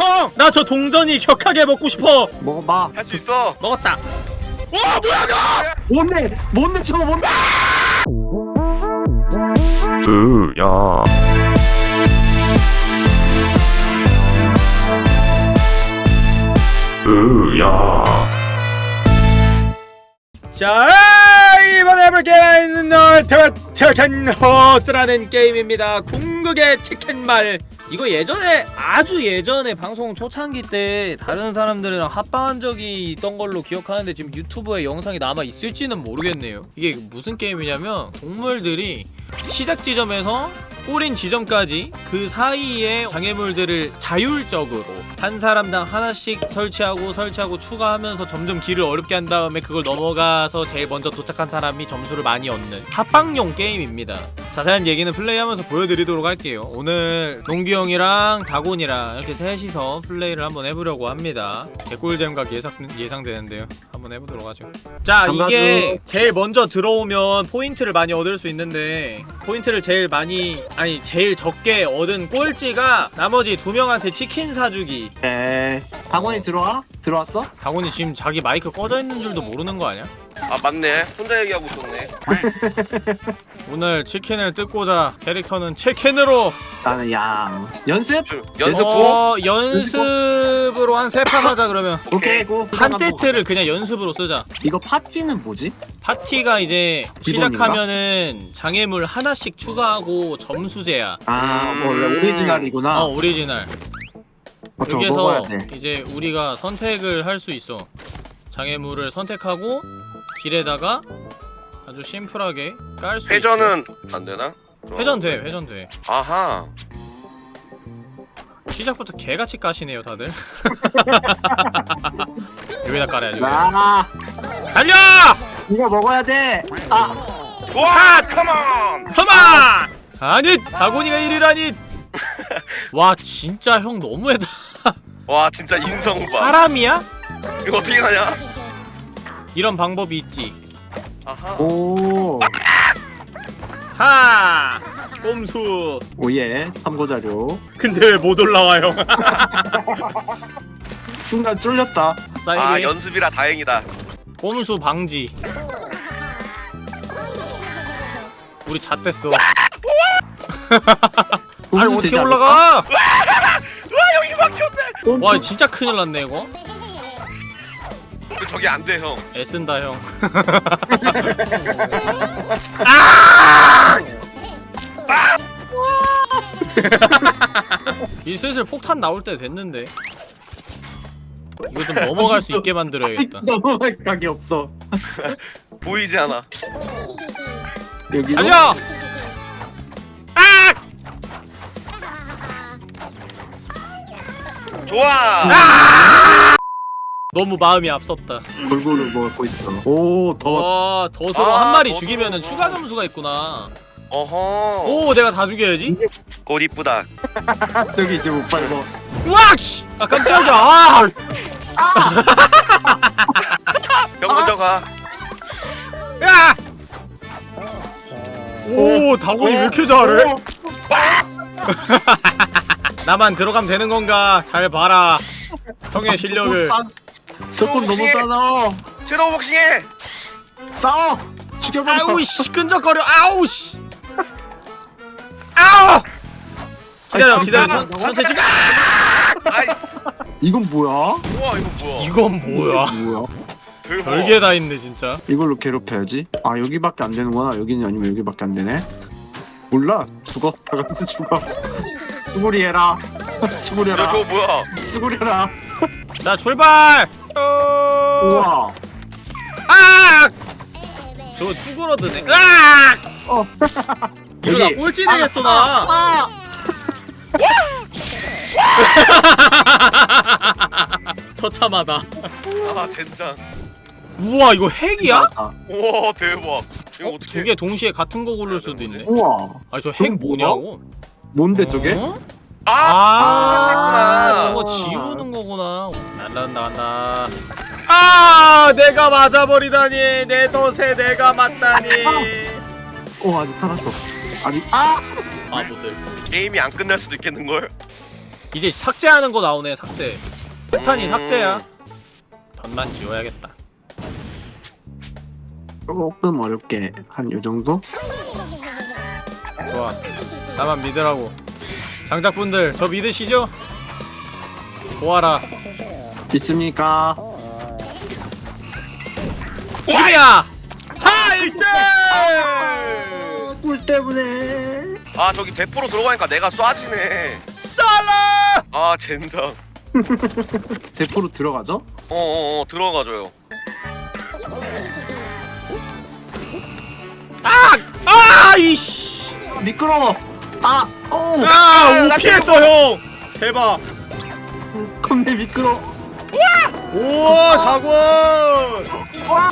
형! 나 저 동전이 격하게 먹고 싶어! 먹어봐 할 수 있어. 먹었다! 와 뭐야 너! 뭔데 뭔데 저거 뭔데 으야 으야 자 이번에 해볼 게임은 널테와테켄 호스라는 게임입니다 궁극의 치킨말 이거 예전에 아주 예전에 방송 초창기 때 다른 사람들이랑 합방한 적이 있던 걸로 기억하는데 지금 유튜브에 영상이 남아 있을지는 모르겠네요. 이게 무슨 게임이냐면 동물들이 시작 지점에서 꼬린 지점까지 그 사이에 장애물들을 자율적으로 한 사람당 하나씩 설치하고 설치하고 추가하면서 점점 길을 어렵게 한 다음에 그걸 넘어가서 제일 먼저 도착한 사람이 점수를 많이 얻는 합방용 게임입니다. 자세한 얘기는 플레이하면서 보여드리도록 할게요. 오늘 농기 형이랑 다곤이랑 이렇게 셋이서 플레이를 한번 해보려고 합니다. 개꿀잼각 예상, 예상되는데요. 한번 해보도록 하죠. 자 이게 제일 먼저 들어오면 포인트를 많이 얻을 수 있는데 포인트를 제일 많이 아니 제일 적게 얻은 꼴찌가 나머지 두 명한테 치킨 사주기 에 학원이 들어와? 들어왔어? 다곤이 지금 자기 마이크 꺼져 있는 줄도 모르는 거 아니야? 아 맞네. 혼자 얘기하고 있었네. 오늘 치킨을 뜯고자 캐릭터는 치킨으로 나는 양 연습? 주- 연습 go. 어, 연습으로 한 세 판 하자 그러면 오케이 go 한 세트를 그냥 연습으로 쓰자 이거 파티는 뭐지? 파티가 이제 기본인가? 시작하면은 장애물 하나씩 추가하고 점수제야 아 뭐, 원래 음. 오리지널이구나 어 오리지널 어, 저거 여기서 이제 우리가 선택을 할 수 있어 장애물을 선택하고 길에다가 아주 심플하게 깔수 있죠 회전은 안 되나? 회전 돼 회전 돼 아하. 시작부터 개같이 까시네요 다들 여기다 깔아야지 아 달려! 이거 먹어야 돼 아, 와, 컴온. 컴온! 아니 다곤이가 1위라니 와 진짜 형 너무했다 와, 진짜 인성 봐. 사람이야? 이거 어떻게 가냐? 이런 방법이 있지. 아하. 오. 하! 꼼수. 오예 참고자료. 근데 왜 못 올라와 형 순간 쫄렸다. 아, 사이리. 연습이라 다행이다. 꼼수 방지. 우리 잣됐어. 아니 어떻게 올라가? 와, 여기 막혔네. 와 진짜 큰일 났네 이거. 그 저기 안 돼, 형. 애쓴다 형이 슬슬 폭탄 나올 때 됐는데 이거 좀 넘어갈 수 있게 만들어야겠다 넘어갈 각이 없어 보이지 않아. 여기도 달려! 아! 좋아. 너무 마음이 앞섰다 골고루 먹고 있어 오더 와 덫으로 아, 한 마리 덫으로. 죽이면 은 추가 점수가 있구나 어허. 오 내가 다 죽여야지 꽃 이쁘다. 저기 이제 못 우와 씨! 아 깜짝이야 아! 형 먼저 가. 야! 오 다곤이 왜 이렇게 잘해? 나만 들어가면 되는 건가? 잘 봐라 형의 실력을 저건 너무 싸워 섀도우 복싱해. 싸워. 죽여버려 아우 씨 끈적거려. 아우 씨. 아우! 기다려 기다려. 천- 천천히 찍어. 이건 뭐야? 우와, 이거 뭐야? 이건 뭐야. 별게 다 있네 진짜. 이걸로 괴롭혀야지. 아 여기밖에 안 되는구나. 여기는 아니면 여기밖에 안 되네. 몰라. 죽어. 다 같이 죽어. 수고리 해라. 수고리 야, 해라. 저거 뭐야? 수고리 해라. 자 출발! 어... 우와 아 저거 쭈그러드네 아 어 이러다. 꼴찌 되겠어 나 아! 처참하다 아, 진짜. 우와 이거 핵이야? 아, 우와, 대박. 이거 어? 어떻게? 두 개 동시에 같은 거 고를 수도 있네 우와 아니 저핵 뭐냐고 뭔데 저게? 어? 아, 아, 아, 저거 지우는 거구나. 날라간다 간다. 아, 내가 맞아버리다니. 내 덫에 내가 맞다니. 어 아직 살았어 아직 아! 바보들. 게임이 안 끝날 수도 있겠는 걸. 이제 삭제하는 거 나오네 삭제 폭탄이 음. 삭제야 던만 지워야겠다 조금 어렵게 한 요 정도? 좋아 나만 믿으라고 장작분들 저 믿으시죠? 보아라 있습니까? 지금이야! 하 1등! 꿀 때문에 아 저기 대포로 들어가니까 내가 쏴지네 쌀라! 아 젠장 대포로 들어가죠? 어어어 들어가줘요 아 이씨! 미끄러워. 아, 오, 아! 오 피했어 형! 대박! 겁내 미끄러. 오 자권! 와,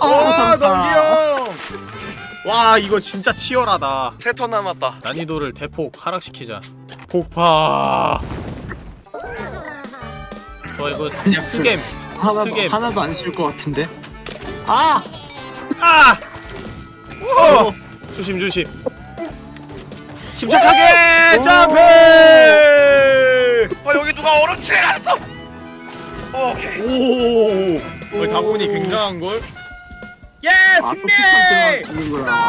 와 넘기형! 와 이거 진짜 치열하다 세 턴 남았다 난이도를 대폭 하락시키자 폭파 좋아 이거 스, 그냥 스겜 하나도 쓰게. 하나도 안 쉬울 것 같은데. 아, 아! 어! 조심 조심 침착하게 오. 점프! 아 여기 누가 얼음칠 해놨어 오케이 오! 거의 다보니 굉장한걸? 예! 아, 또 승리!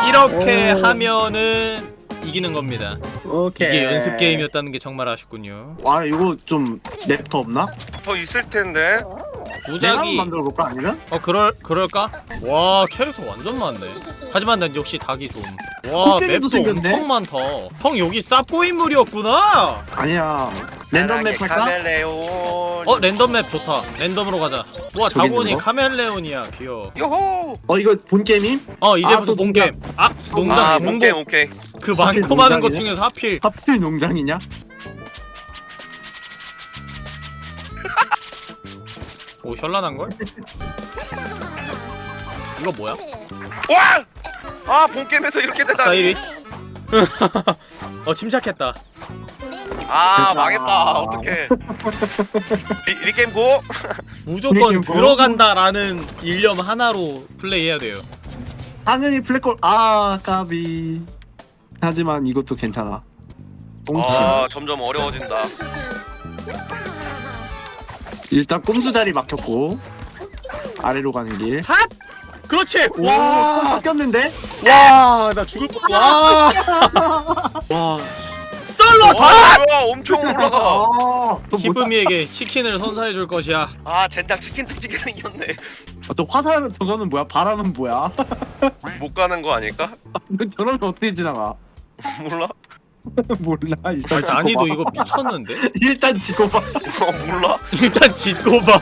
이렇게 오. 하면은 이기는 겁니다 오케이. 이게 연습 게임이었다는 게 정말 아쉽군요 와, 이거 좀 랩터 없나? 더 있을 텐데 무작위 만들어 볼까 아니면? 어 그럴 그럴까? 와 캐릭터 완전 많네. 하지만 난 역시 닭이 좀. 와 map도 생겼네? 엄청 많다. 형 여기 쌉고인물이었구나. 아니야. 랜덤 map 할까? 카멜레온 어 랜덤 map 좋다. 랜덤으로 가자. 와 다곤이? 카멜레온이야 귀여워. 요호 어, 이거 본 게임임? 어 아, 이제부터 또 본게임. 아 농장 아 중복. 오케이 오케이 그 많고 많은 것 농장이네? 중에서 하필. 하필 농장이냐? 오 현란한 걸? 이거 뭐야? 와! 아 본게임에서 이렇게 된다 사이리. 어 침착했다. 아. 망했다 어떡해 리, regame go? 무조건 뭐? 들어간다라는 일념 하나로 플레이해야 돼요. 당연히 블랙홀. 아, 까비. 하지만 이것도 괜찮아. 아 점점 어려워진다 일단 꼼수 자리 막혔고 아래로 가는 길. 핫! 그렇지. 와, 와. 바뀌었는데? 와, 나 죽을 뻔. 와. 와. 썰러 와 다. 뭐야 엄청 올라가 아, 또 히브미에게 치킨을 선사해 줄 것이야. 아 젠장 치킨 뜯기게 생겼네 아, 또 화살 저거는 뭐야? 바람은 뭐야? 못 가는 거 아닐까? 저러면 어떻게 지나가? 몰라? 몰라. 일단 아, 지고 난이도 봐. 이거 미쳤는데? 일단 지고 봐. 어 몰라? 일단 짚고 봐.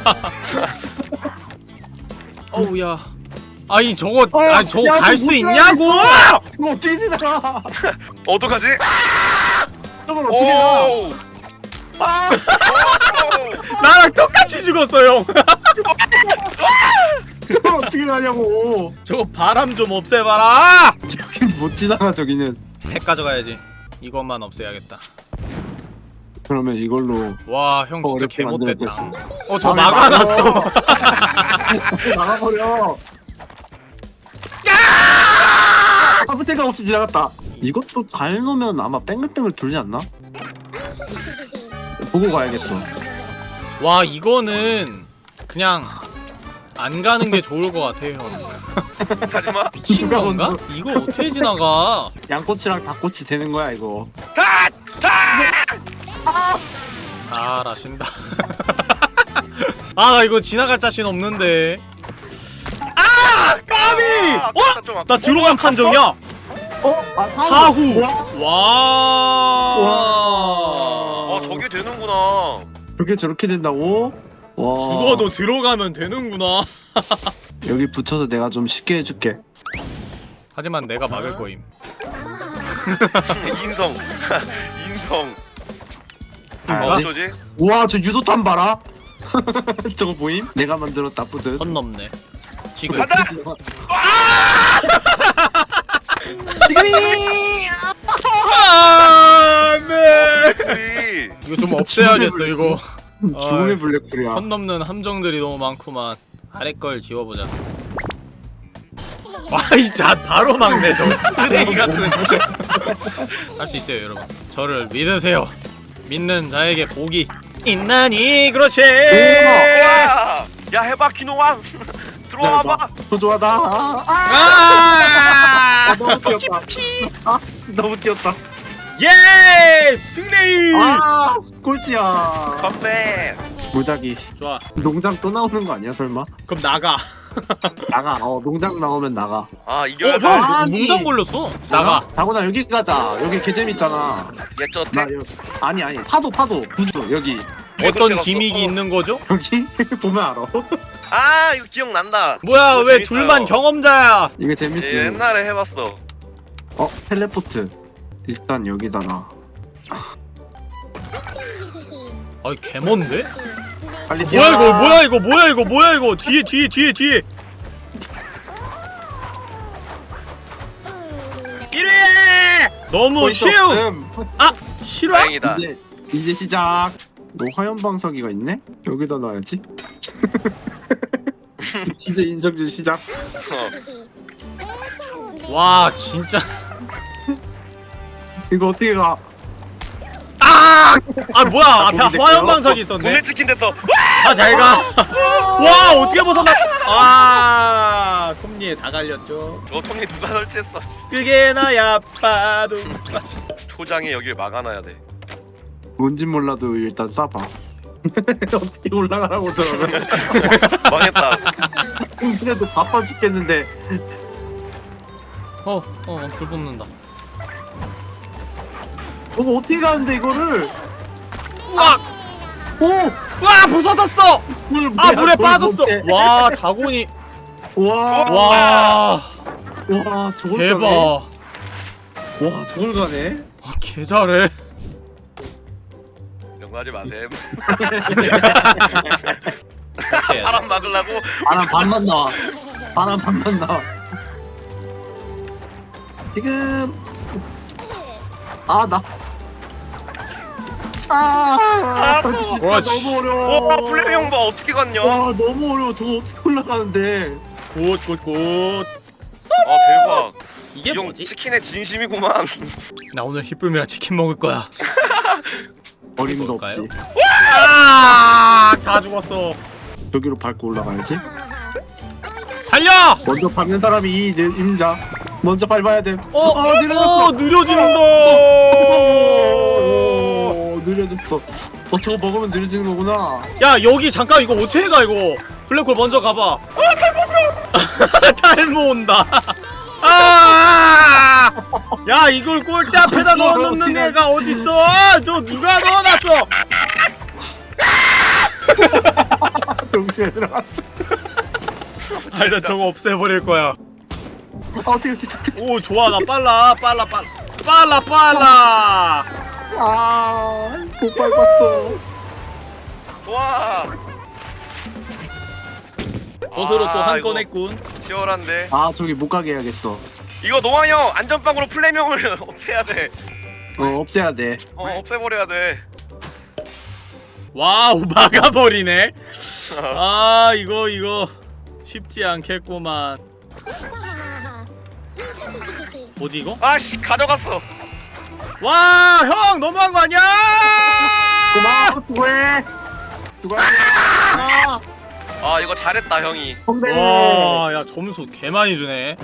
어우야. 아니 저거 어, 아니 저거 야, 갈 저거 수못 있냐고! 저거 어떻게 지나가? 어떡하지? 저걸 어떻게 가? 오! 아, 오! 나랑 똑같이 죽었어 형. 저걸 어떻게 가냐고. 저거 바람 좀 없애봐라. 저기 못 지나가 저기는. 핵 가져가야지. 이것만 없애야겠다. 그러면 이걸로 와 형 진짜 개못됐다. 만들었겠지. 어저 아, 막아놨어. 나가버려. 아무 생각 없이 지나갔다. 이것도 잘 놓으면 아마 뺑글뺑글 돌지 않나? 보고 가야겠어. 와 이거는 그냥 안 가는 게 좋을 것 같아 형. 하지마 미친 건가? 이거 어떻게 지나가? 양꼬치랑 닭꼬치 되는 거야 이거. 다! 다! 잘하신다. 아 나 이거 지나갈 자신 없는데. 아 까비! 아, 어? 좀 아까- 나 들어간 판정이야. 어? 아 사후. 뭐야? 와. 아 저게 되는구나 저렇게 저렇게 된다고? 와. 죽어도 들어가면 되는구나. 여기 붙여서 내가 좀 쉽게 해줄게. 하지만 내가 막을 거임. 인성 인성 아, 어? 어쩌지? 우와 저 유도탄 봐라. 저거 보임? 내가 만들었다 뿌듯. 선 넘네. 지금 간다! 지금이. 아, 네. 우리 이거 좀 없애야겠어 이거. 죽음의 아이. 블랙홀이야. 선 넘는 함정들이 너무 많구만. 아래 걸 지워보자. 와이 자 바로 막네 저 쓰레기 같은. 할 수 있어요 여러분. 저를 믿으세요. 믿는 자에게 복이 있나니 그렇지! 야 해봐 키노왕 들어와봐 소중하다 아, 아! 너무 뛰었다 아 너무 뛰었다 예! 승리! 아 꼴찌야. 컴백. 무작위 좋아. 농장 또 나오는 거 아니야 설마? 그럼 나가. 나가. 어 농장 나오면 나가. 아 이겨야 돼 어형 아니. 농장 걸렸어. 나가. 다고나 여기 가자. 여기 개 재밌잖아. 예저 나 여, 아니 아니. 파도 파도. 구두 여기. 어떤. 기믹이 어. 있는 거죠? 여기? 보면 알아. 아 이거 기억난다. 뭐야 이거 왜 재밌어요. 둘만 경험자야? 이게 예, 재밌어 옛날에 해봤어. 어 텔레포트 일단 여기다 놔 아이 개먼데? 빨리 뭐야 이거. 뭐야 이거 뭐야 이거 뭐야 이거 뒤에 뒤에 뒤에 뒤에 1위 너무 쉬운. 아 실화? 다행이다 이제 이제 시작 너 화염 방석이가 있네? 여기다 놔야지 진짜 인성질 시작 어. 와 진짜 이거 어떻게 가? 아! 아 뭐야? 앞에 거기 될게요. 화염 방석이 있었네. 국내 치킨 됐어 아 잘 가. 와 어떻게 벗어나? 아 톱니에 다 갈렸죠? 저 톱니 누가 설치했어? 그게 나야 빠도. 초장에 여길 막아놔야 돼. 뭔진 몰라도 일단 쏴봐. 어떻게 올라가라고 그러면 망했다. 그래도 바빠 죽겠는데. 어 어 불 뽑는다 저거 어떻게 가는데 이거를? 우와 오! 우와 부서졌어! 물, 아 물에 물 빠졌어. 와 다곤이 와, 와, 와와 저걸 대박. 가네? 와와 저걸 가네? 개잘해. 이런 거 하지 마셈 이렇게 바람 막으려고. 바람 반만 나와. 바람 반만 나와. 지금. 아 나 아, 진짜 그렇지. 너무 어려워. 와 플레이 형봐 어떻게 갔냐 아와 너무 어려워. 저거 어떻게 올라가는데? 굿 굿굿 대박 이게 이형 뭐지? 치킨의 진심이구만 나 오늘 히쁨이랑 치킨 먹을 거야 어림도? 없이 아다 죽었어 저기로 밟고 올라가야지. 달려 먼저 밟는 사람이 이 내- 임자. 먼저 밟아야 돼. 어, 아, 느려졌어. 어 느려진다 오, 느려졌어. 어 저거 먹으면 느려지는 거구나. 야 여기 잠깐 이거 어떻게 가 이거? 블랙홀 먼저 가봐. 탈모 온다. 아! 야 이걸 꼴대 앞에다 넣어놓는 애가 어딨어? 저 누가 넣어놨어? 동시에 들어갔어. 아나 저거 없애버릴 거야. 아 어떻게 어떻게. 오 좋아. 나 빨라. 빨라 빨라. 빨라 빨라 아 못 밟았어. 와. 거스로 또 아, 한 이거 건 했군. 치열한데. 아 저기 못 가게 해야겠어. 이거 노아 형 안전빵으로 플레임 형을 없애야 돼. 어 없애야 돼. 어, 없애버려야 돼. wow 막아버리네. 아 이거 이거. 쉽지 않겠구만. 뭐지 이거? 아씨 가져갔어 와 형 너무한 거 아니야 고마워 수고해. 수고해. 아, 아 이거 잘했다 형이 선배. 와 야 점수 개 많이 주네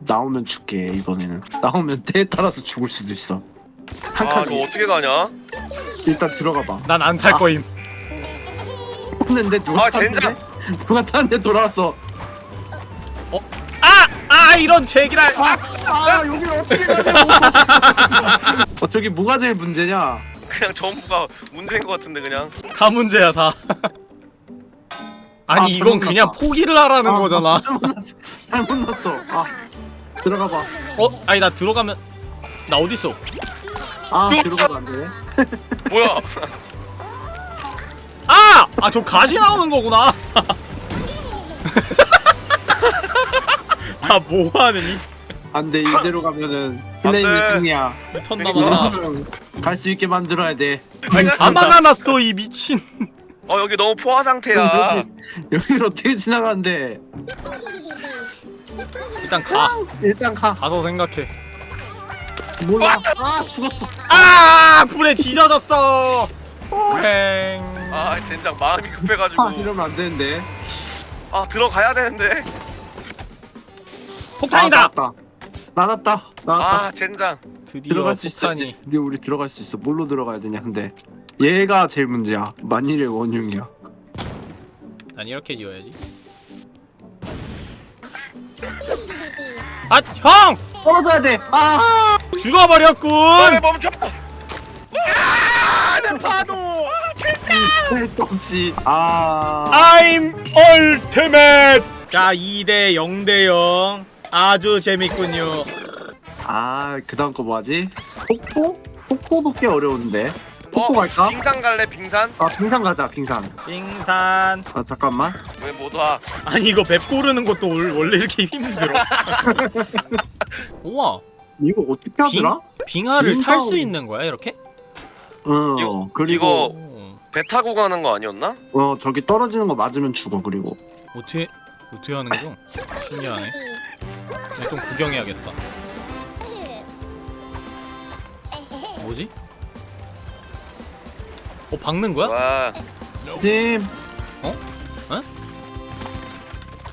나오면 죽게 이번에는. 나오면 때에 따라서 죽을 수도 있어. 한 아 칸. 이거 어떻게 가냐 일단 들어가 봐. 난 안 탈 아. 거임 했는데 누가 아, 탔는데? 젠장. 누가 탔는데 돌아왔어. 아! 아 이런 제기랄 아, 아 여기 어떻게 가냐고. 어 저기 뭐가 제일 문제냐? 그냥 전부가 문제인 것 같은데 그냥 다 문제야 다 아니 아, 이건 그냥 났다. 포기를 하라는 아, 거잖아 잘못 났어. 아 들어가 봐. 어? 아니 나 들어가면 나 어딨어 아 들어가면 안 되네. 뭐야 아! 아 저 가시 나오는 거구나 아 뭐하느니? 안돼 이대로 가면은 플레임이. 승리야. 턴 남았다 갈수 있게 만들어야 돼. 안 왔어 이 미친. 어 여기 너무 포화 상태야. 여기 여기를 어떻게 지나가는데? 일단 가. 일단 가. 가서 생각해. 몰라. 아! 죽었어. 아! 불에 지져졌어. 행아 젠장 마음이 급해가지고. 아 이러면 안 되는데. 아 들어가야 되는데 폭탄이다! 아, 나왔다. 나왔다. 나왔다. 아 젠장. 드디어 들어갈 수 있어 폭탄이. 이제 우리 들어갈 수 있어. 뭘로 들어가야 되냐 근데. 얘가 제일 문제야. 만일의 원흉이야. 난 이렇게 지어야지. 아 형! 떨어져야 돼 아! 죽어버렸군! 빨리 멈춰! 내 파도! 도 없지. 아. I'm ultimate! 자 2대 0대 0 아주 재밌군요 아, 그 다음 거 뭐하지? 폭포? 폭포도 꽤 어려운데. 폭포 어, 갈까? 빙산 갈래 빙산? 아, 빙산 가자, 빙산. 빙산 아, 잠깐만. 왜 못 와? 아니 이거 맵 고르는 것도 올- 원래 이렇게 힘들어 우와 이거 어떻게 하더라? 빙하를 탈수 빙하로- 있는 거야 이렇게? 어, 이거- 그리고, 오, 배 타고 가는 거 아니었나? 어, 저기 떨어지는 거 맞으면 죽어, 그리고. 어떻게 어떻게 하는 거? 신기하네 나 좀 구경해야겠다 뭐지? 어 박는 거야? 와 찜!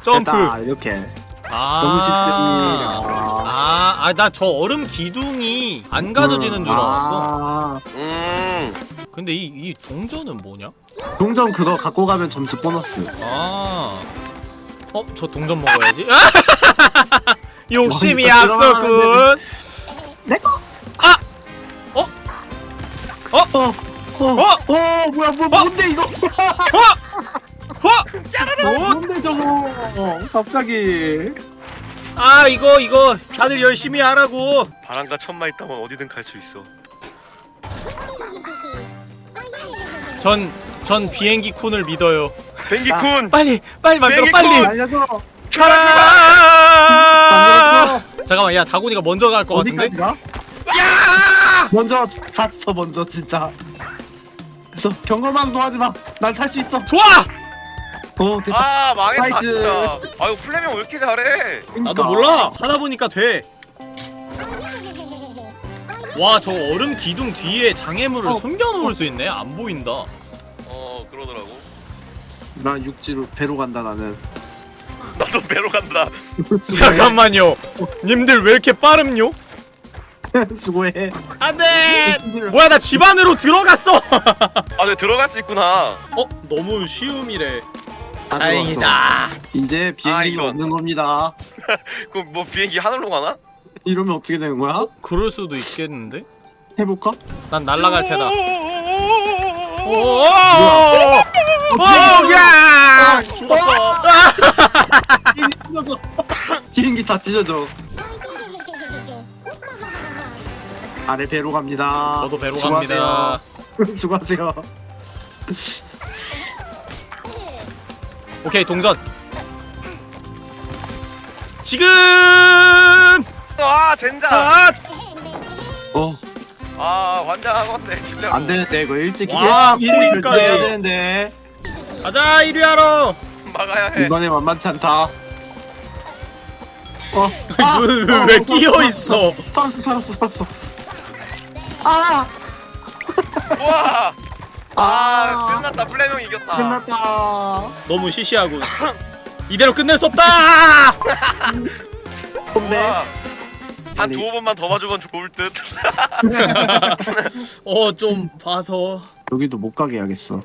점프 됐다, 이렇게. 아 너무 쉽습니다. 아, 아, 나저 얼음 기둥이 안 가져지는 줄 알았어. 아, 음 근데 이, 이 동전은 뭐냐? 동전 그거 갖고 가면 점수 보너스. 아, 어, 저 동전 먹어야지. 욕심이 앞서군. 내 거! 아! 어? 어, 어, 어? 어, 뭐야, 뭐, 뭔데, 이거? 허! 어? 뭔데, 저거? 어, 갑자기. 아, 이거, 이거, 다들 열심히 하라고. 바람과 천마 있다면 어디든 갈 수 있어 전, 전 비행기 くん을 믿어요. 뱅기くん 빨리, 빨리 만들어, 빨리. 알려줘. 가라! 잠깐만, 야, 다곤이가 먼저 갈 것 같은데? 어디까지 가? 먼저 갔어 먼저 진짜 그래서 경험함도 하지마 난 살 수 있어 좋아! 어 됐다 아 망했다 nice. 진짜 아유 플레임 형 왜 이렇게 잘해 나도 몰라. 하다 보니까 돼. 와, 저 얼음 기둥 뒤에 장애물을 어. 숨겨놓을 수 있네. 안 보인다. 어 그러더라고 난 육지로 배로 간다 나는 나도 배로 간다 잠깐만요. 님들 왜 이렇게 빠름요? 수고해 안돼. 뭐야, 나 집 안으로 들어갔어. 아네 들어갈 수 있구나 어, 너무 쉬움이래. 다행이다. 이제 아, 비행기가 이건. 없는 겁니다 그럼 뭐 비행기 하늘로 가나? 이러면 어떻게 되는 거야? 그럴 수도 있겠는데? 해볼까? 난 날아갈 테다. 오, 오 오, 오, 야! 죽었어. 비행기 다 찢어져 아래 배로 갑니다 저도 배로. 갑니다. 수고하세요 오케이, 동전. 지금! 아 젠장 아! 어아 환장하건데 진짜로 안되는데 이거 일찍 와, 일찍 코인까지. 결제해야 되는데 가자, 1위 하러! 막아야 해 이번에 만만치 않다. 어. 눈왜 끼어 있어? 살았어, 살았어, 살았어. 아, 우와 아 아. 끝났다 플레명 이겼다 끝났다. 너무 시시하군. 이대로 끝낼 수 없다! 선배. 한 두어 번만 더 봐주면 좋을 듯 어, 좀 봐서. 여기도 못 가게 해야겠어.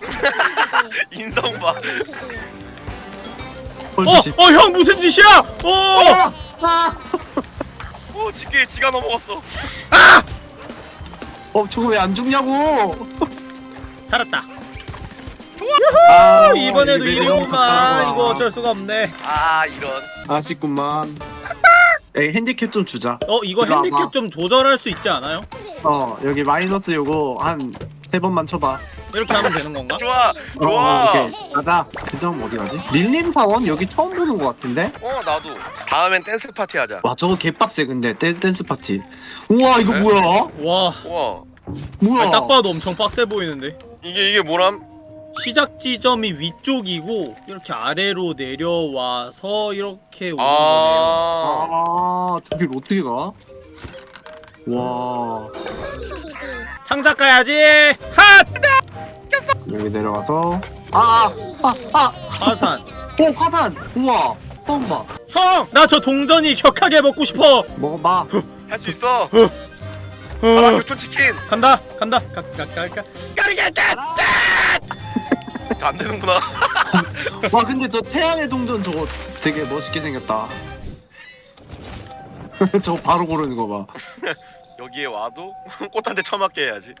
인성 봐 어, 어, 형 무슨 짓이야? 어! 오, 지게 지가 넘어갔어. 어, 저거 왜 안 죽냐고. 살았다. 아, 이번에도 1위구만. 갔다가. 이거 어쩔 수가 없네. 아, 이런. 아쉽구만. 에이, 핸디캡 좀 주자. 어, 이거 일로 와봐. 핸디캡 좀 조절할 수 있지 않아요? 어, 여기 마이너스 요거 한 세 번만 쳐봐. 이렇게 하면 되는 건가? 좋아, 어, 좋아. 어, 오케이. 가자. 그점 어디 가지? 릴림 사원 여기 처음 보는 것 같은데? 어, 나도. 다음엔 댄스 파티 하자. 와, 저거 개빡세 근데 댄, 댄스 파티. 우와, 이거 네? 뭐야? 와, 우와. 뭐야? 아니, 딱 봐도 엄청 빡세 보이는데. 이게 이게 뭐람? 시작 지점이 위쪽이고 이렇게 아래로 내려와서 이렇게 오는 거네요. 아. 아, 저길 어떻게 가? 와. 상자 까야지. 핫! 여기 내려가서. 아아 아 아. 화산. 오 화산. 우와. 처음 봐. 형! 나 저 동전이 격하게 먹고 싶어. 먹어봐. 할 수 있어. 어, 가라 교촌 치킨. 간다 간다. 가가가가. 까르겠다 안 되는구나. 와 근데 저 태양의 동전 저거 되게 멋있게 생겼다. 저거 바로 고르는 거봐 여기에 와도 꽃한대 처맞게 해야지.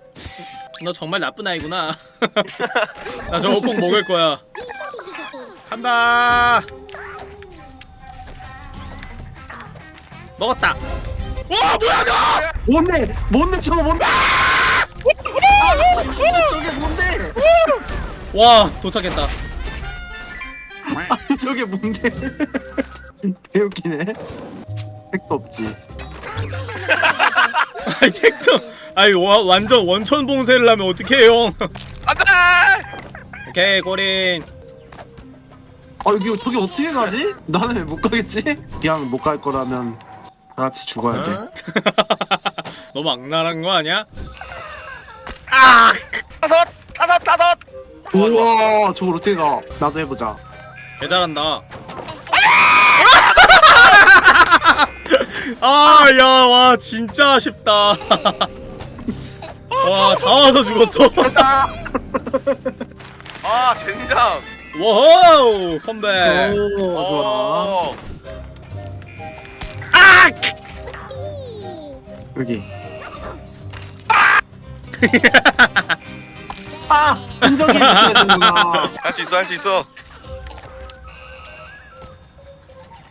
너 정말 나쁜 아이구나. 나 저거 꼭 먹을 거야. 간다. 먹었다. 와 뭐야 저 뭔데? 뭔데 저거 뭔데? 아, 저게 뭔데? 와 도착했다. 아 저게 뭔데? 개웃기네. 택도 없지 아이 택도 아이 와, 완전 원천 봉쇄를 하면 어떡해 형 안돼! 오케이 고린. 아 여기 저기 어떻게 가지? 나는 왜 못 가겠지? 그냥 못 갈 거라면 다 같이 죽어야 돼. 너무 악랄한 거 아니야? 아! 다섯! 다섯! 다섯! 우와 저걸 어떻게 가? 나도 해보자. 개 잘한다 아야 와 진짜 아쉽다. 와 다 와서 죽었어. 아 젠장. wow 컴백. 오 좋아. 어. 아! 여기. 아! 인정해 주셔야 되는구나. 할 수 있어 할 수 있어.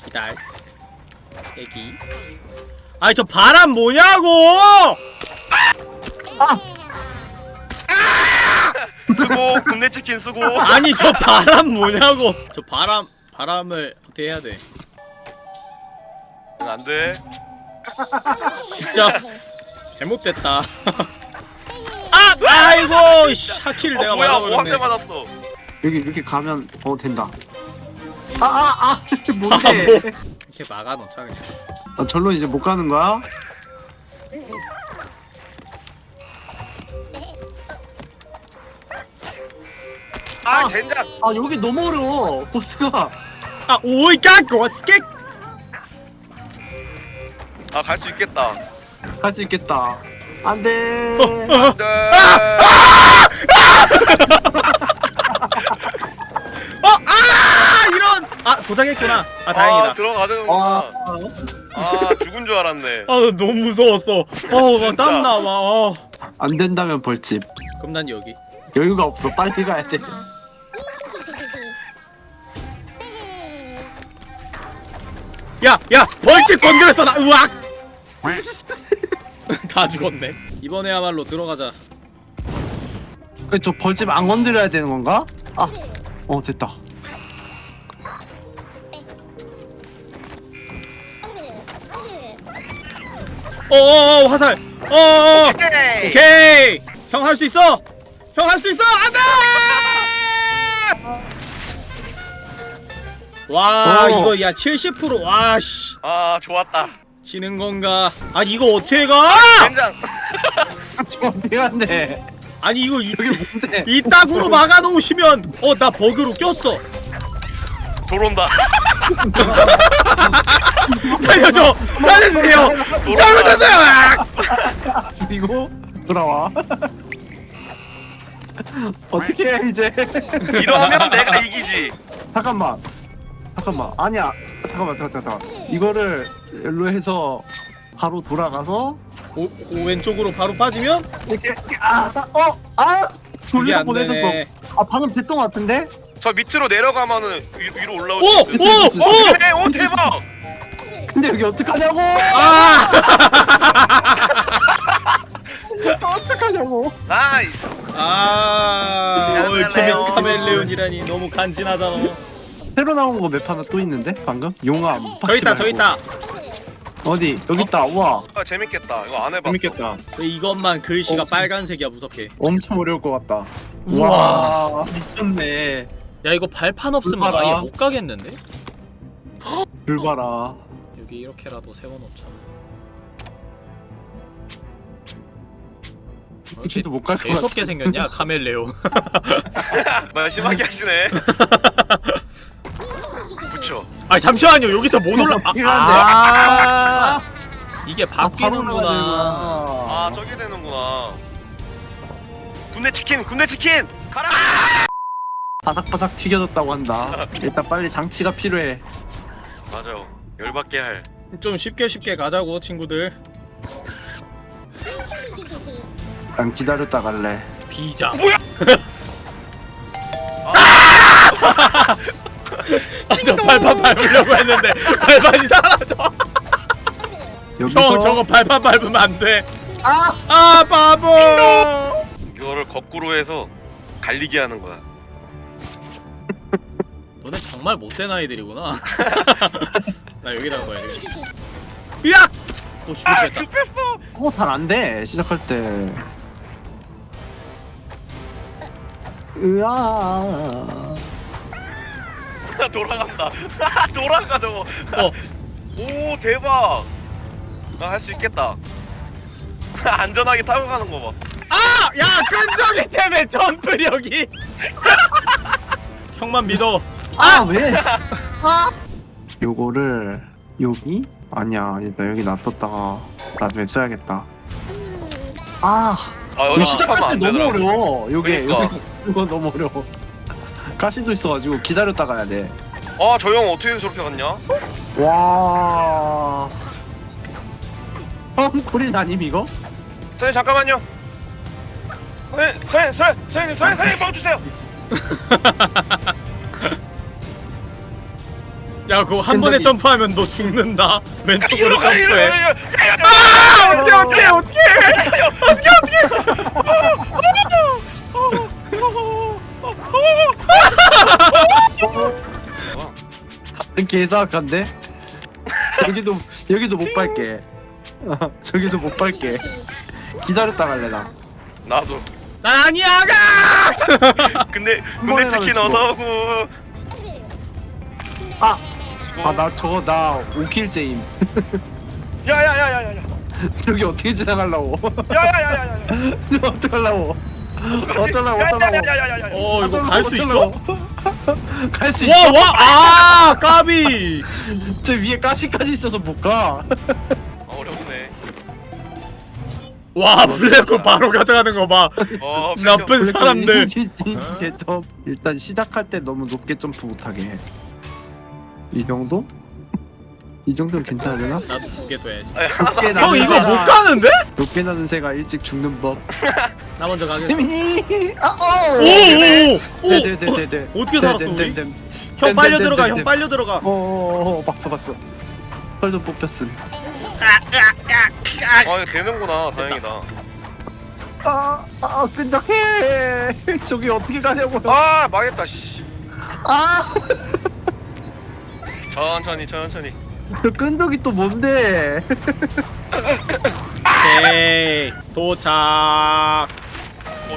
기다려 애기. 아이 저 바람 뭐냐고! 수고 국내 치킨 수고. 아니 저 바람 뭐냐고! 저 바람 바람을 어떻게 해야 돼. 안돼. 진짜 잘못됐다. 아 아이고 샤키를 내가 뭐야 맞아버렸네. 맞았어. 여기 이렇게 가면 어 된다 아아아. 아, 뭔데? 뭐. 이렇게 막아 놓자 그냥. 아, 절로 이제 못 가는 거야? 아 젠장. 아 여기 너무 어려워 보스가. 아 오이 까 고 스케. 아갈 수 있겠다. 갈 수 있겠다. 안돼. 안돼. 어 아 이런! 아 도장했구나. 아아 다행이다. 들어가자구나. 아, 아 죽은 줄 알았네. 아 너무 무서웠어. 진짜. 땀나 막 어. 안 된다면 벌집. 그럼 난 여기. 여유가 없어. 빨리 가야 돼. 야 야 벌집 건드렸어 나. 으악! 다 죽었네. 이번에야말로 들어가자. 그저 벌집 안 건드려야 되는 건가? 아, 어 됐다. 어어어 화살. 어어어. 오케이. 오케이. 형 할 수 있어? 형 할 수 있어? 안돼! 와 어. 이거 야 70% 와씨. 아 좋았다. 지는 건가? 아 이거 어떻게 가? 젠장. 저 어떻게 한대? 아니 이거 이, 여기 뭔데? 이 땅으로 막아 놓으시면 어 나 버그로 꼈어 돌온다 살려줘 살려주세요 잘못했어요 으악! 그리고 돌아와. 어떻게 해 이제? 이러면 내가 이기지 잠깐만. 잠깐만. 아니야. 잠깐만, 잠깐, 잠깐. 이거를 일로 해서 바로 돌아가서 오, 오 왼쪽으로 바로 빠지면 이렇게 이렇게, 아, 아, 어, 아, 돌려 안 보내줬어. 아, 방금 됐던 것 같은데? 저 밑으로 내려가면은 위, 위로 올라올 오! 수 있어 오! 오! 네, 오 대박 근데 여기 어떡하냐고? 아! 어떡하냐고? nice 아, ultimate 카멜레온. 카멜레온이라니 너무 간지나잖아. 새로 나온 거 map 하나 또 있는데? 방금? 용암. 저 있다, 저 있다. 어디? 여기 있다. 우와. 아 재밌겠다 이거 안 해봤어 재밌겠다. 왜 이것만 글씨가 빨간색이야 무섭게. 엄청 어려울 것 같다. 우와. 우와. 미쳤네. 야 이거 발판 없으면 물 봐라. 아예 못 가겠는데? 줄 봐라. 여기 이렇게라도 세워놓자. 키도 못 갈 것 같아. 재수없게 생겼냐 카멜레오 뭐 심하게 하시네. 붙여. 아 잠시만요 여기서 못 올라 아, 아 이게 바로 바뀌는구나 아 저게 되는구나. 군대 치킨, 군대 치킨. 가라. 바삭바삭 튀겨졌다고 한다. 일단 빨리 장치가 필요해. 맞아요. 열받게 할. 좀 쉽게 쉽게 가자고 친구들 난 기다렸다 갈래. 비장 뭐야? 아저 발판 밟으려고 했는데 발판이 사라져 여기서 형 저거 발판 밟으면 안돼 아! 아 바보 이거를 거꾸로 해서 갈리게 하는 거야. 너네 정말 못된 아이들이구나 나 여기다가 봐야 돼 으악! 또 죽을 아 뻔했다 급했어. 어, 잘 안 돼. 시작할 때. 으아. 돌아간다. 돌아가 저거. 어 오 대박. 나 할 수 있겠다. 안전하게 타고 가는 거 봐. 아! 야 끈적이 때문에 점프력이 형만 믿어 아, 왜? 아. 요거를 여기? 아니야. 일단 여기 놔뒀다가 나중에 써야겠다. 아. 아 이거 여기 시작할 때안 너무. 어려워. 요게 그러니까. 이거 너무 어려워. 가시도 있어가지고 기다렸다 가야 돼. 아저 형 어떻게 저렇게 갔냐? 와. 험코린 아님 이거? 선생님 잠깐만요. 선생님 선생님 선생님 선생님 선생님 멈추세요. 야 그거 한 번에. 점프하면 너 죽는다 왼쪽으로 점프해 아 어떻게 어떻게 어떻게 어떻게 어떻게 개사악한데? 여기도 여기도 못 밟게. 어, 저기도 못 밟게. 기다렸다 갈래 나. 나도. 난 아니야 가 근데 군대 치킨 어서 오고. 아! 수고. 아나 저거 나 5킬째임. 야야야야야야. 저기 어떻게 지나가려고? 야야야야야. 어쩌려고 어쩌려고? 야야야야야야. 어 이거 갈 수 있어? 갈 수 있어? 와와 아 까비 저 위에 가시까지 있어서 못 가. 아, 어렵네. 와 블랙홀 바로 가져가는 거봐 어 나쁜 사람들 일단 시작할 때 너무 높게 점프 못하게 해. 이 정도? 이 정도는 괜찮으려나? 나도 두개 둬야지 높게 형 이거 못 가는데? 높게 나는 새가 일찍 죽는 법. 나 먼저 가겠어 재미. 아 어. 오오오 네네네네. 어떻게 살았어, 우리? 형 빨려 들어가 댐, 형 댐. 빨려 들어가 어 봤어 봤어. 털좀 뽑혔음. 아 이거 되는구나. 다행이다. 아, 아 끈적해. 저기 어떻게 가냐고. 아 망했다 씨. 아, 천천히 천천히. 저 끈적이 또 뭔데? 오케이 도착 어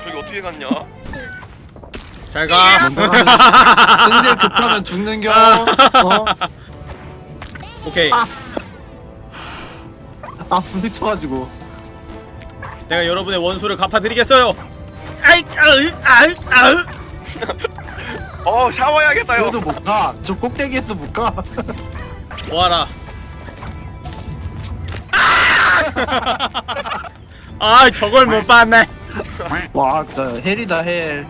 저기 어떻게 갔냐? 잘가 가면 승질 급하면 죽는 겨. 어? 오케이 아 부딪혀가지고. 내가 여러분의 원수를 갚아드리겠어요 아이 아으 아으 아으 어 샤워해야겠다 형. 그래도 못 가. 저 꼭대기에서 못 가. 뭐하라 아 저걸 못 봤네 와, 진짜 헬이다 헬.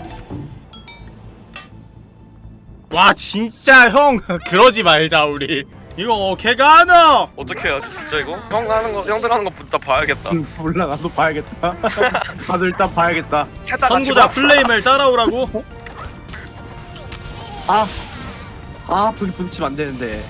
와 진짜 형 그러지 말자 우리 이거 어떻게 가노 어떻게 해야지 진짜 이거? 형 하는 거 형들 하는 거 일단 봐야겠다. 음, 몰라 나도 봐야겠다. 나도 일단 봐야겠다. 선구자 봐. 플레임을 따라오라고 아, 아 불 붙이면 안 되는데.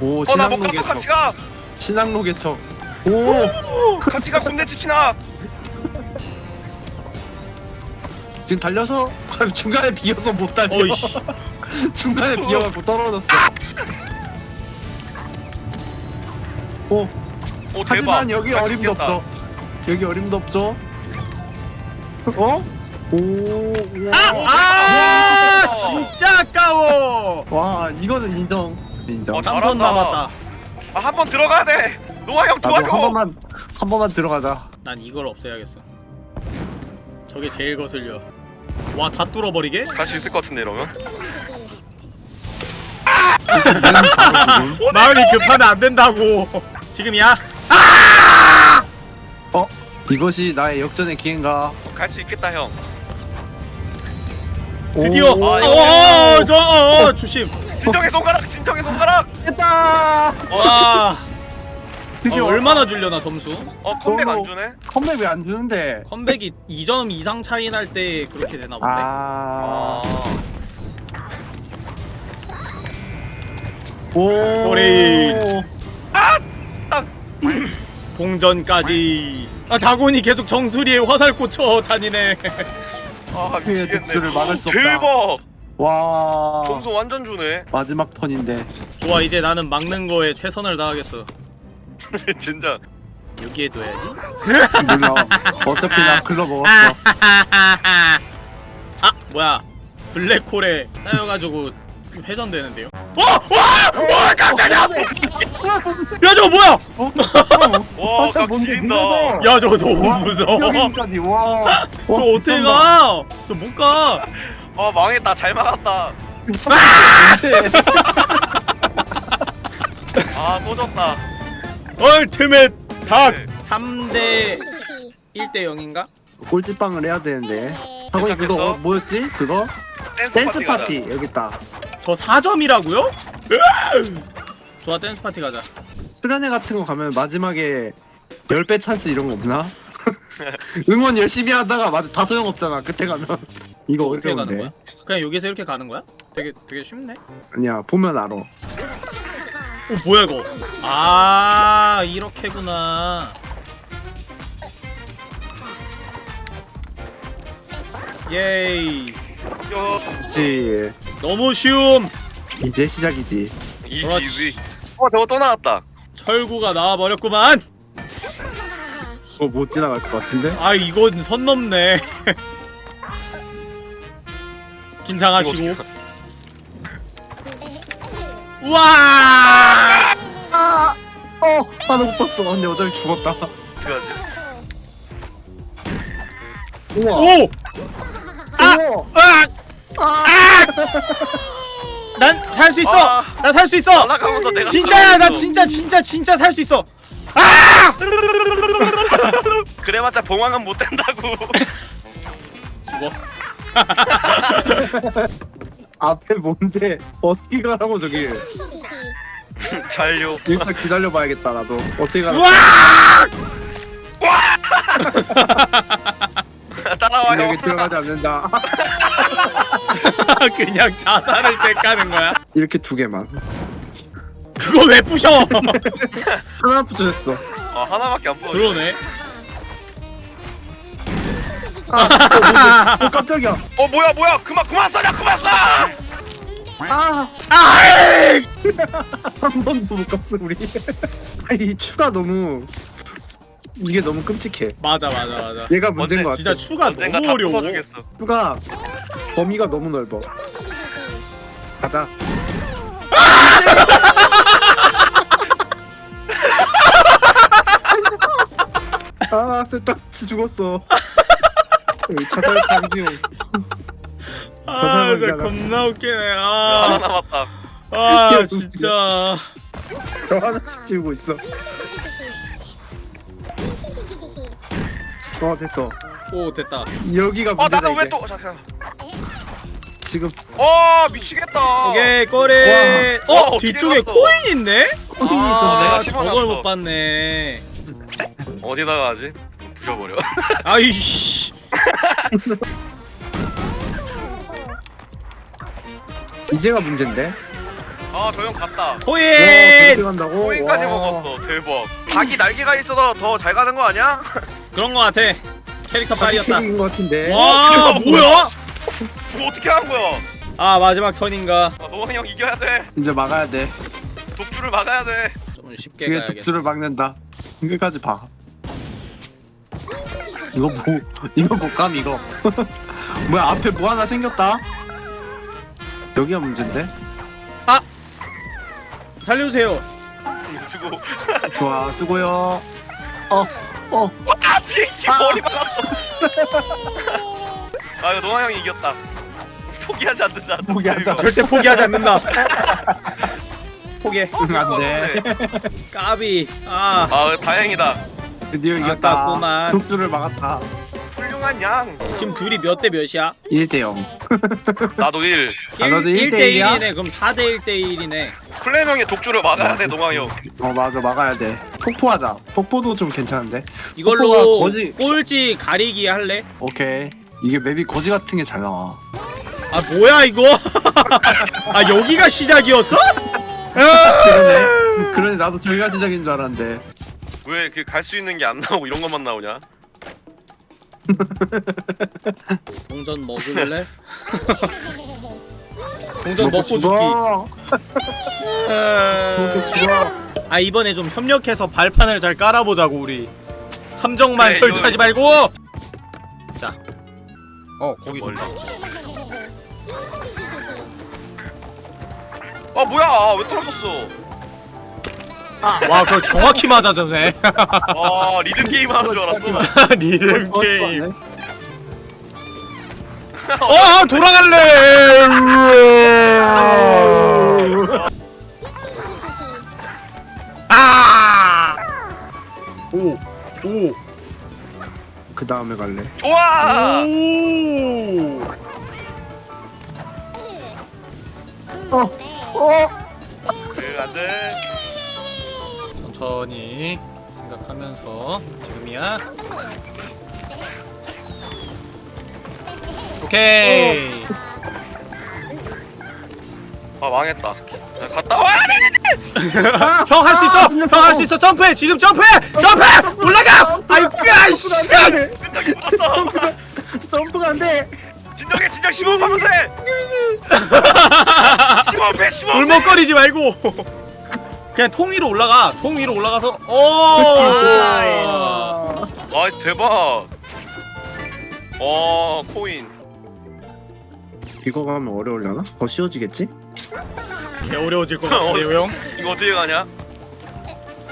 오 어 나 못 신앙로 갔어 같이. 가. 신앙로 개척. 오 같이 가 군대 치킨아. 지금 달려서 중간에 비어서 못 달려. 어이씨 중간에 비어갖고 떨어졌어. 오 오 대박. 하지만 여기 어림도. 없죠. 여기 어림도 없죠. 어? 오. 와. 아 진짜 아까워 와 이거는 인정. 인정. 어, 3턴 잘한다. 남았다 아 한 번 들어가야 돼. 노아 형 나도 도와줘. 한 번만 한 번만 들어가자. 난 이걸 없애야겠어 저게 제일 거슬려 와 다 뚫어버리게? 갈 수 있을 것 같은데 이러면. 바로 지금. 마을이 급하면 안 된다고 지금이야? 어 이것이 나의 역전의 기회인가? 갈 수 있겠다 형. 드디어 오. 아, 어, 이거 어, 어, 어, 어, 조심 진정의 손가락, 진정의 손가락. 됐다. 와 어, 드디어 얼마나 줄려나 점수? 어 컴백 안 주네. 컴백 왜안 주는데? 컴백이 2점 이상 차이 날 때 그렇게 되나 본데 아. 아. 오. 꼬리. 아! 동전까지 아 다곤이 계속 정수리에 화살 꽂혀 잔인해 아 피해 미치겠네. 독주를 막을 수 없다. 대박. 와. 점수 완전 주네. 마지막 턴인데. 좋아 이제 나는 막는 거에 최선을 다하겠어 진짜. 여기에 둬야지 몰라. 어차피 나 글러 먹었어. 아 뭐야 블랙홀에 쌓여가지고 회전되는데요 어! 와! 와 깜짝이야 야 저거 뭐야 와, 뭔데, 지린다. 밀려서. 야 저거 너무 무서워 여기까지 와. 저 어떻게 가? 저 못 가. 아 망했다. 잘 막았다. 아, 또 졌다. Ultimate 닭 네. 3대 1대 0인가? 꼴찌빵을 해야 되는데. 하고 그거? 어, 뭐였지? 그거? 댄스, 댄스 파티. 파티 여기 있다. 저 4점이라고요? 좋아 댄스 파티 가자. 수련회 같은 거 가면 마지막에 10배 찬스 이런 거 없나? 응원 열심히 하다가 맞아 다 소용 없잖아. 끝에 가면 이거 어떻게 가는 어려운데. 거야? 그냥 여기서 이렇게 가는 거야? 되게 되게 쉽네. 아니야 보면 알아. 어 뭐야 이거? 아 이렇게구나. 예이. 요, 그치. 너무 쉬움. 이제 시작이지. 이지, 그렇지. 이지. 어, 저거 또 나왔다. 철구가 나와 버렸구만. 그거 못 지나갈 것 같은데? 아 이건 선 넘네. 긴장하시고. 우와! 어! 하나 못 봤어. 근데 어차피 죽었다. 오! 아! 우와. 으악! 아! 난살 수 있어. 아. 나살 수 있어. 날아가면서 내가 진짜야. 나 떨어졌어. 진짜 진짜 진짜 살 수 있어. 아! 그래봤자 봉황은 못 된다고. 죽어. 앞에 뭔데? 어떻게 가라고 저기. 잔류. 일단 기다려봐야겠다 나도. 어떻게 가라고. 우와! 따라와 형. 여기 들어가지 않는다. 그냥 자살을 때 까는 거야. 이렇게 두 개만. 그거 왜 부셔? 하나 붙여졌어. 아 하나밖에 안 보여. 그러네. 아, 어? 어, 깜짝이야. 어 뭐야 뭐야 그만 그만 쏴자 그만 쏴. 아, 아이! 한 번도 못 갔어 우리. 아니 이 추가 너무 이게 너무 끔찍해. 맞아 맞아 맞아. 얘가 문제인 것 같아. 진짜 추가 너무 다 어려워. 추가 범위가 너무 넓어. 가자. 아, 쓸데없이 죽었어. 여기 자살 방지용. 아, 진짜. 겁나 웃기네. 하나 아, 남았다. 아 진짜. 저 하나씩 지우고 있어. 어, 됐어. 오 됐다. 여기가 어 문제다 나는 이제. 왜또 잠깐. 지금 어 미치겠다. 오케이 꼬리. 와. 어 와, 어떻게 뒤쪽에? 코인 있네? 코인이 아, 있었네. 내가 아. 저걸 못 봤네. 어디다가 하지? 부셔버려. 아이씨. 이제가 문제인데. 아 저 형 갔다. 저렇게 간다고? 코인까지 와. 먹었어. 대박. 닭이 날개가 있어서 더 잘 가는 거 아니야? 그런 거 같아. 캐릭터 빨이었다. 인것 같은데. 와 뭐야? 그거 어떻게 한 거야? 아 마지막 턴인가? 아, 노왕 형 이겨야 돼. 이제 막아야 돼. 독주를 막아야 돼. 좀 쉽게 그게 가야겠어. 독주를 막는다. 끝까지 봐. 이거 뭐? 이거 뭐감 이거? 뭐야 앞에 뭐 하나 생겼다? 여기가 문제인데? 살려주세요. 수고. 좋아 수고요. 어 어. 아 비행기 머리 박았어. 아 이거 노아 형이 이겼다. 포기하지 않는다. 포기하자. 절대 포기하지 않는다. 포기해 안돼. 까비. 아. 아 다행이다. 드디어 이겼다. 아깝구만. 독주를 막았다 훌륭한 양. 지금 둘이 몇 대 몇이야? 1대0 나도 1 아, 너도 1, 대 1대 일이야? 1이네. 그럼 4대 1대 1이네. 플레명의 독주를 막아야 돼 노아 형. 어 맞아. 막아야 돼. 폭포하자. 폭포도 좀 괜찮은데? 이걸로 거지. 꼴찌 가리기 할래? 오케이. 이게 맵이 거지 같은 게 잘 나와. 아 뭐야 이거? 아 여기가 시작이었어? 그러네. 그러네. 나도 저기가 시작인 줄 알았는데. 왜 그 갈 수 있는 게 안 나오고 이런 것만 나오냐 동전 먹을래? 동전 먹고 죽기. 먹고 아 이번에 좀 협력해서 발판을 잘 깔아보자고 우리. 함정만 그래, 설치하지 말고! 자. 어 거기. 좋다. 아 뭐야! 왜 떨어졌어 와 그거 정확히 맞아주네. 아 리듬 게임 하는 줄 알았어. 리듬 어, 게임. 어, 어 돌아갈래. 아오오. 그 다음에 갈래. 좋아! 오. 어. 그 안돼 천천히 생각하면서 지금이야. 오케이. 아 망했다 야, 갔다 와 형할 수 있어. 형 할 수 있어. 점프해. 지금 점프해. 점프해. 올라가. 아유 끄아이씨. 진정이 묻었어 점프가 안돼 진정해 진정 심호흡하면서 해 심호흡해 심호흡해 울먹거리지 말고. 그냥 통 위로 올라가. 통 위로 올라가서. 오. 아 대박 어 코인 이거 가면 어려울려나? 더 쉬워지겠지? 개 어려워질 것 같은데요, 형. 이거 어떻게 가냐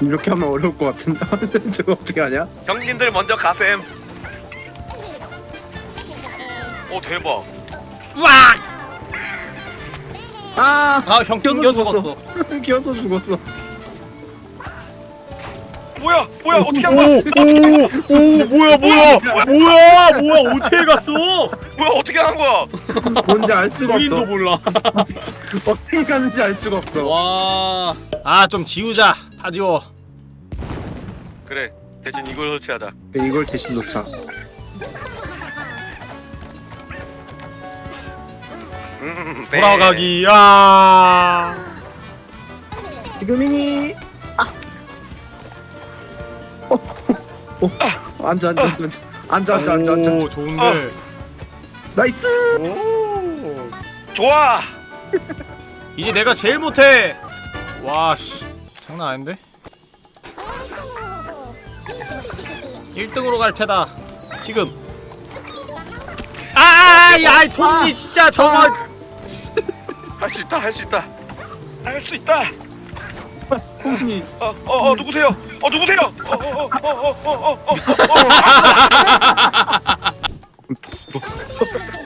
이렇게 하면 어려울 것 같은데 저거 어떻게 하냐? 형님들 먼저 가셈 오 대박 와. 아 아, 형 튕겨 죽었어. 기어서 죽었어 뭐야 뭐야 어떻게 한 오, 거야 오, 오, 뭐야, 뭐야, 뭐야, 뭐야, 어떻게 갔어? 뭐야 어떻게 한 거야 뭔지 알 수가 없어 몰라. 어떻게 가는지 알 수가 없어 와, 아, 좀 지우자. 다 지워. 그래 대신 이걸 설치하자 네, 이걸 대신 놓자 음, 네. 돌아가기. 야. 지금이니 아. 어. 어. 앉아 앉아 앉아 앉아 앉아 앉아 앉아 오, 좋은데. nice 좋아 이제 내가 제일 못해. 와, 씨, 장난 아닌데? 1등으로 갈 테다. 지금. 아, 야, 톱니 진짜 저거. 할 수 있다 할 수 있다 할 수 있다 어어 어, 어, 누구세요 어 누구세요 어어어어어어어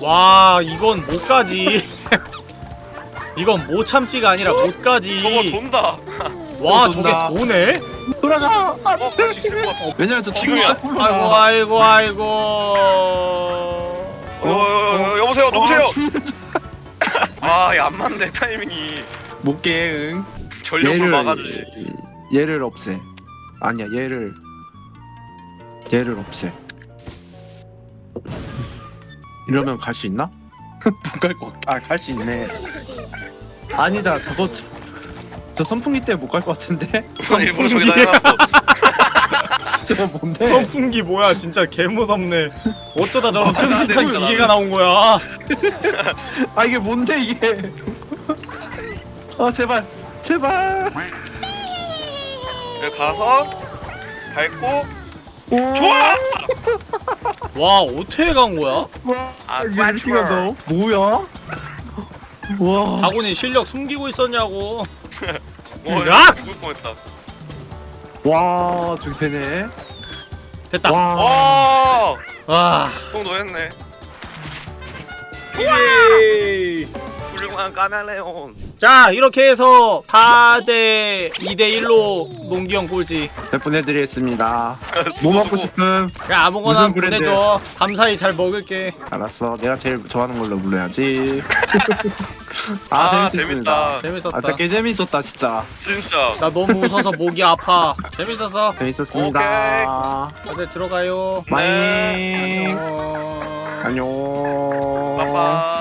와, 이건 못 가지. 이건 못 참지가 아니라 못 저거 가지. 돈다 와, 또 저게. 도네? 돌아가 어갈 수 있을 것 같아 왜냐면 저 지금이야. 아이고, 아이고, 아이고. 어, 어, 어, 여보세요 누구세요 아안 맞네 타이밍이. 못게 응. 전력을 막아주지. 얘를 없애. 아니야 얘를. 얘를 없애. 이러면 갈 수 있나? 못갈거아갈 수 있네. 아니다 저거 저, 저 선풍기 때문에 못 갈 것 같은데? 저기다 해놨어 저거 뭔데? 선풍기 뭐야 진짜 개무섭네 어쩌다 저런 아, 나는 끔찍한 기계가 나온 거야 아 이게 뭔데 이게 아 제발 제발 여기 가서 밟고 오. 좋아 와 어떻게 간 거야? 와 아, 어떻게 좋아. 너 뭐야 와 바구니 실력 숨기고 있었냐고 어, 야! 죽을 뻔했다. 와 저기 되네 됐다 와 와, 와 성도 했네. 예. 훌륭한 까멜레온. 자 이렇게 해서 4대 2대 1로 농기형 꼴찌 해드리겠습니다. 뭐 먹고 싶음? 야 아무거나? 보내줘. 감사히 잘 먹을게. 알았어. 내가 제일 좋아하는 걸로 불러야지. 아, 아, 재밌다. 재밌었다. 아 진짜 개 재밌었다 진짜. 진짜. 나 너무 웃어서 목이 아파. 재밌었어? 재밌었습니다. 다들 들어가요. 많이. 네. 안녕. 안녕. 빠빠.